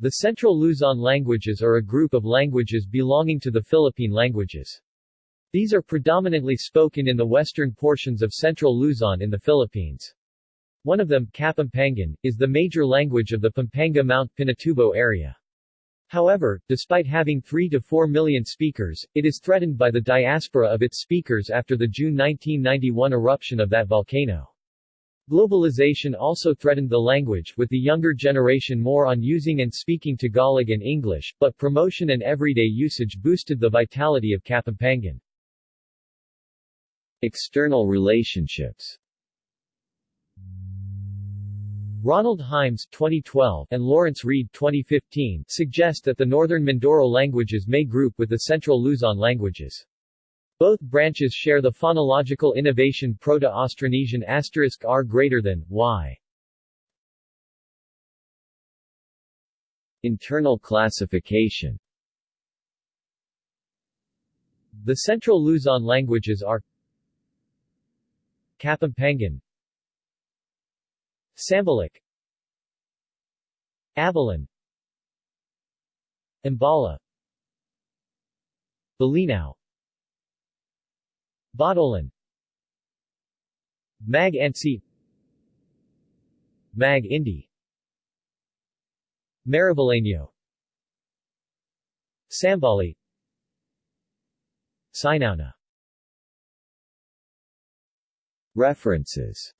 The Central Luzon languages are a group of languages belonging to the Philippine languages. These are predominantly spoken in the western portions of Central Luzon in the Philippines. One of them, Kapampangan, is the major language of the Pampanga-Mount Pinatubo area. However, despite having 3 to 4 million speakers, it is threatened by the diaspora of its speakers after the June 1991 eruption of that volcano. Globalization also threatened the language, with the younger generation more on using and speaking Tagalog and English, but promotion and everyday usage boosted the vitality of Kapampangan. External relationships Ronald Himes 2012 and Lawrence Reid 2015 suggest that the northern Mindoro languages may group with the central Luzon languages. Both branches share the phonological innovation Proto-Austronesian asterisk r greater than y. Internal classification The Central Luzon languages are Kapampangan Sambalic Abalan Imbala Bolinao Botolan Mag Ansi Mag Indi. Mariveleño Sambali. Sinauna References